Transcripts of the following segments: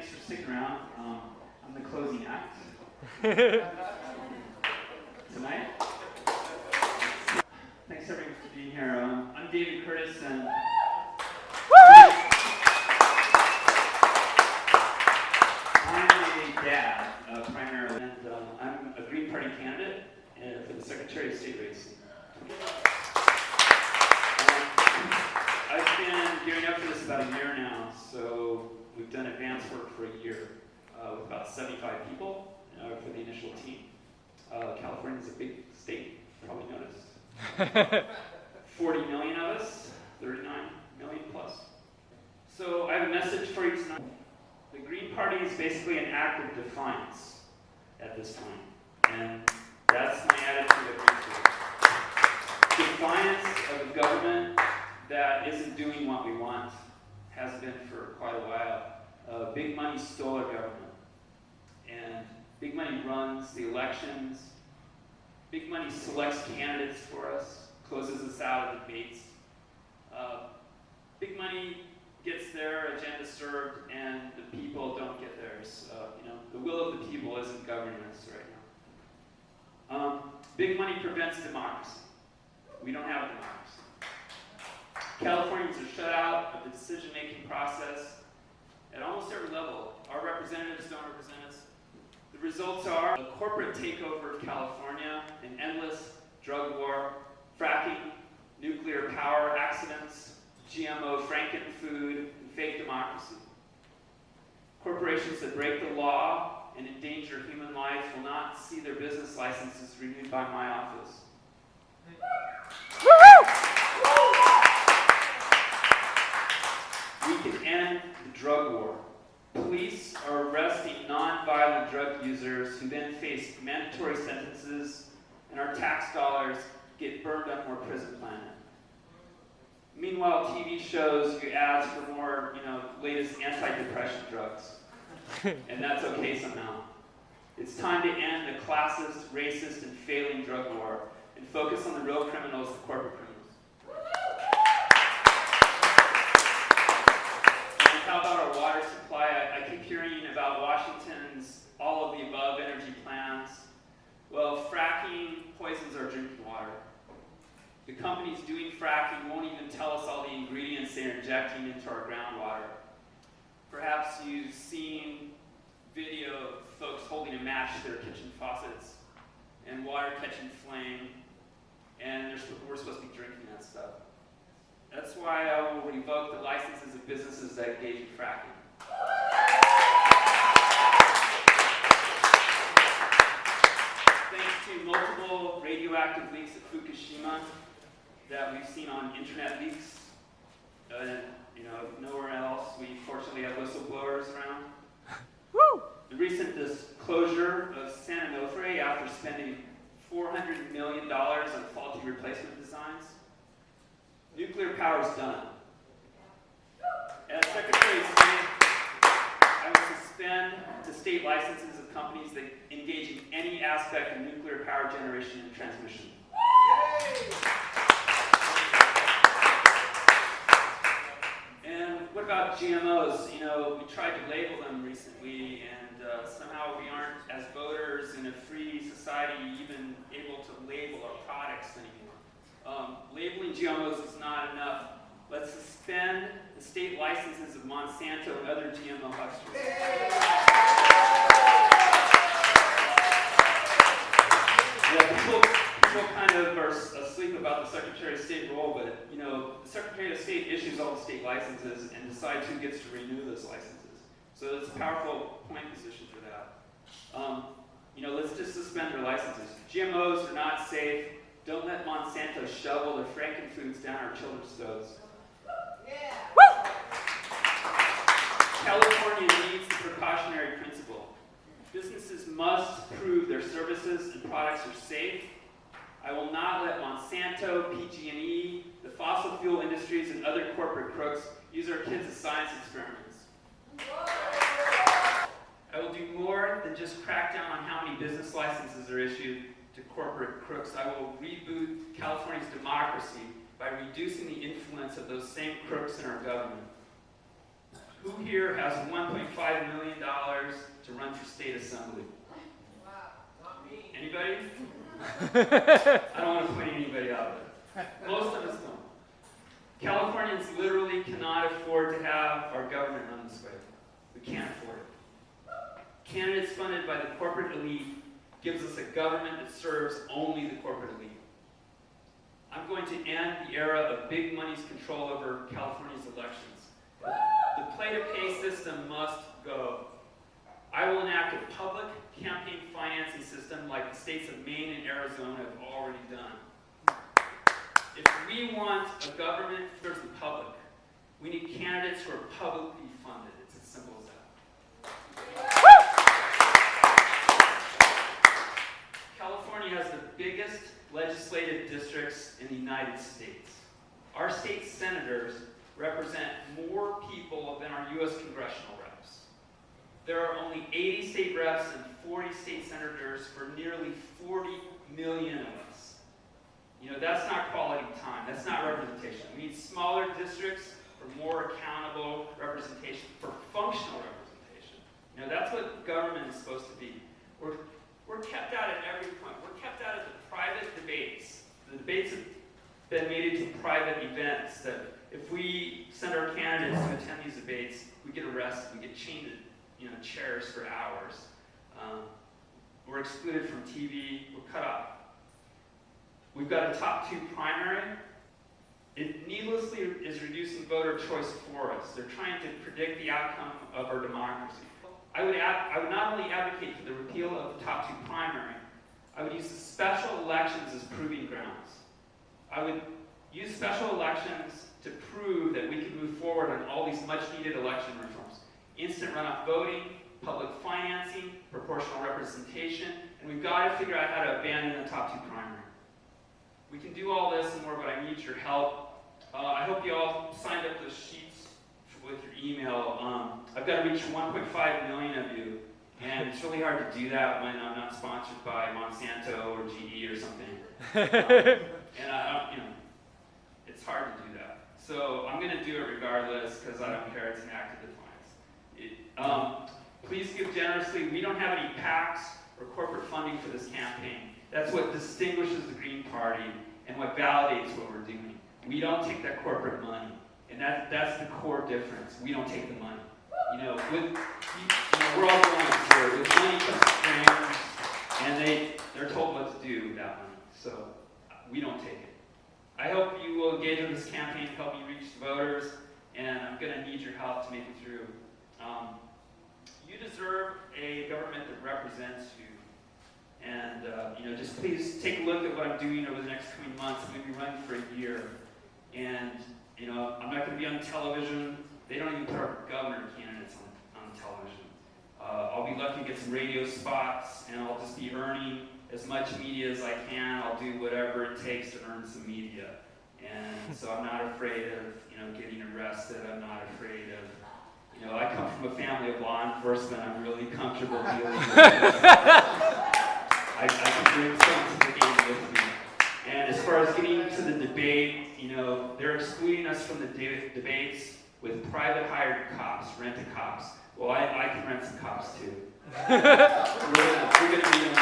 thanks for sticking around. Um, I'm the closing act tonight. Thanks everyone for being here. Um, I'm David Curtis, and I'm a dad uh, primarily, and um, I'm a Green Party candidate uh, for the Secretary of State race. Um, I've been gearing up for this about a year advance work for a year uh, with about 75 people uh, for the initial team. Uh, California is a big state, probably noticed. 40 million of us, 39 million plus. So I have a message for you tonight. The Green Party is basically an act of defiance at this time, and that's my attitude of it. Defiance of a government that isn't doing what we want, has been for quite a while. Uh, big money stole our government, and big money runs the elections. Big money selects candidates for us, closes us out of debates. Uh, big money gets their agenda served, and the people don't get theirs. Uh, you know, the will of the people isn't governing us right now. Um, big money prevents democracy. We don't have a democracy. Californians are shut out of the decision-making process at almost every level. Our representatives don't represent us. The results are a corporate takeover of California, an endless drug war, fracking, nuclear power accidents, GMO frankenfood, and fake democracy. Corporations that break the law and endanger human life will not see their business licenses renewed by my office. We can end the drug war. Police are arresting non-violent drug users who then face mandatory sentences, and our tax dollars get burned on more prison planet. Meanwhile, TV shows you ads for more, you know, latest anti-depression drugs. and that's okay somehow. It's time to end the classist, racist, and failing drug war and focus on the real criminals, the corporate criminals. And how about our water supply? I, I keep hearing about Washington's all of the above energy plans. Well, fracking poisons our drinking water. The companies doing fracking won't even tell us all the ingredients they're injecting into our groundwater. Perhaps you've seen video of folks holding a match to their kitchen faucets and water catching flame, and we're supposed to be drinking that stuff. That's why I will revoke the licenses of businesses that engage in fracking. To multiple radioactive leaks at Fukushima that we've seen on internet leaks, uh, you know, nowhere else. We fortunately have whistleblowers around. Woo! The recent disclosure of San Onofre after spending $400 million on faulty replacement designs. Nuclear power is done. As Secretary suspend the state licenses of companies that engage in any aspect of nuclear power generation and transmission. And what about GMOs? You know, we tried to label them recently, and uh, somehow we aren't, as voters in a free society, even able to label our products anymore. Um, labeling GMOs is not enough. Let's suspend the state licenses of Monsanto and other GMO hucksters. Yeah, people, kind of are asleep about the Secretary of State role, but you know, the Secretary of State issues all the state licenses and decides who gets to renew those licenses. So it's a powerful point position for that. Um, you know, let's just suspend their licenses. GMOs are not safe. Don't let Monsanto shovel their frankenfoods down our children's throats. Yeah. California needs the precautionary principle. Businesses must prove their services and products are safe. I will not let Monsanto, PG&E, the fossil fuel industries, and other corporate crooks use our kids as science experiments. I will do more than just crack down on how many business licenses are issued to corporate crooks. I will reboot California's democracy by reducing the influence of those same crooks in our government. Who here has $1.5 million to run for state assembly? Wow, not me. Anybody? I don't want to point anybody out there. Most of us don't. Californians literally cannot afford to have our government run this way. We can't afford it. Candidates funded by the corporate elite gives us a government that serves only the corporate elite. I'm going to end the era of big money's control over California's elections. The play-to-pay system must go. I will enact a public campaign financing system like the states of Maine and Arizona have already done. If we want a government that serves the public, we need candidates who are publicly funded. It's as simple as that. California has the biggest legislative districts in the United States. Our state senators represent more people than our U.S. congressional reps. There are only 80 state reps and 40 state senators for nearly 40 million of us. You know, that's not quality time. That's not representation. We need smaller districts for more accountable representation, for functional representation. You know, that's what government is supposed to be. We're, we're kept out at every point. We're kept out of the private debates. The debates have been made into private events that if we send our candidates to attend these debates, we get arrested, we get chained to you know, chairs for hours. Um, we're excluded from TV, we're cut off. We've got a top two primary. It needlessly is reducing voter choice for us. They're trying to predict the outcome of our democracy. I would, I would not only advocate for the repeal of the top two primary, I would use special elections as proving grounds. I would use special elections to prove that we can move forward on all these much needed election reforms. Instant runoff voting, public financing, proportional representation, and we've got to figure out how to abandon the top two primary. We can do all this and more, but I need your help. Uh, I hope you all signed up those sheets with your email. Um, I've got to reach 1.5 million of you, and it's really hard to do that when I'm not sponsored by Monsanto or GE or something. Um, and I, you know, it's hard to do that. So I'm going to do it regardless because I don't care. It's an act of defiance. It, um, please give generously. We don't have any PACs or corporate funding for this campaign. That's what distinguishes the Green Party and what validates what we're doing. We don't take that corporate money. That, that's the core difference. We don't take the money. You know, with, you know, we're all going through With money comes and they, they're told what to do with that money. So we don't take it. I hope you will engage in this campaign to help me reach the voters, and I'm going to need your help to make it through. Um, you deserve a government that represents you. And, uh, you know, just please take a look at what I'm doing over the next coming months. I'm going to be running for a year. And, you know, I'm not going to be on television. They don't even put our governor candidates on, on television. Uh, I'll be lucky to get some radio spots, and I'll just be earning as much media as I can. I'll do whatever it takes to earn some media. And so I'm not afraid of, you know, getting arrested. I'm not afraid of, you know, I come from a family of law enforcement. I'm really comfortable dealing with. I, I can bring some to the game with me. And as far as getting to the debate, you know, they're excluding us from the de debates with private hired cops, rented cops. Well, I, I can rent some cops too. we're gonna, we're gonna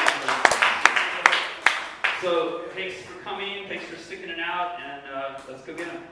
so thanks for coming, thanks for sticking it out, and uh, let's go get them.